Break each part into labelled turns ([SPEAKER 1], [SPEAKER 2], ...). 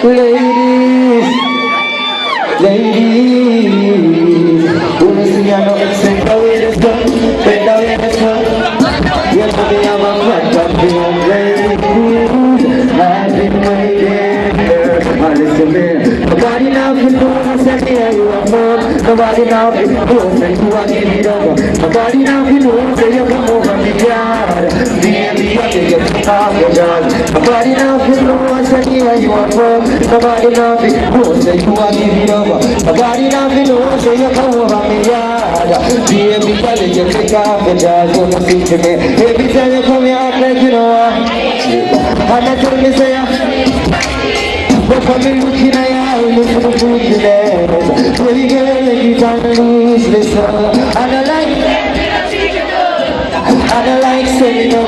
[SPEAKER 1] Ladies, ladies, wanna see me know sing the way this go, bend the way this go. Yes, baby, I'm ladies. I've been waiting here, I listen here. Nobody now can at the end you are mom. Nobody now can that you are it over. Nobody now can that you come over me yard. Baby, I think you're off your job. Nobody can know what's at the end you are from. Nobody now can know that you are giving over. Nobody now can know that you come over me yard. Baby, think you take off your job. Gonna see to me. Every time you come here, act like you know. And I tell me say, but for me looking at you, look for the goodness Baby girl, you can't lose this And I like And I like saying the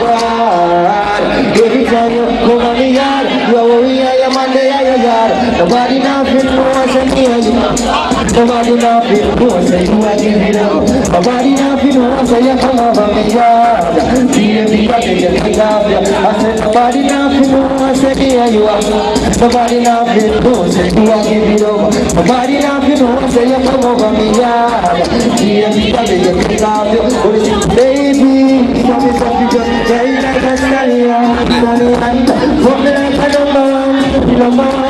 [SPEAKER 1] Nobody now feel no one say near you. Nobody now feel no one say you are giving up Nobody now feel no one say you come over me yard Baby, I think you take off you. I said nobody now feel no one say near you. Nobody now feel no one say you are giving up Nobody now feel no one say you come over me yard Baby, I think you take off you. What is it, baby? Tell me something just very like a stallion Stallion Fuck me like a number one. Number one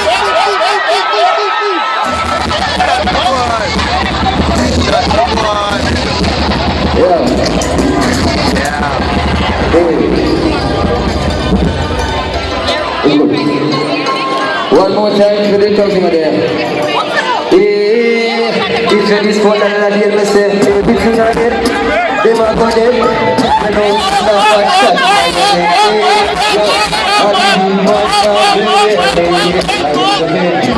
[SPEAKER 1] One more time for the customer there. Yeah, if you this phone and I did me say, if it's not it, they might go dead. I know it's not what shot my name.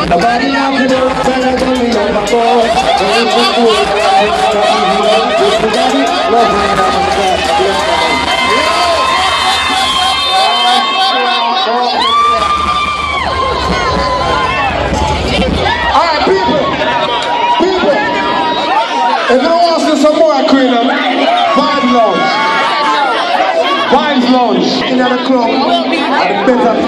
[SPEAKER 1] Nobody now can know what I'm doing on my phone. It's a fool. It's a daddy. Love me, I'm
[SPEAKER 2] If you don't want to see some more Queen, Vibes Lounge. Vibes Lounge. In club. At the better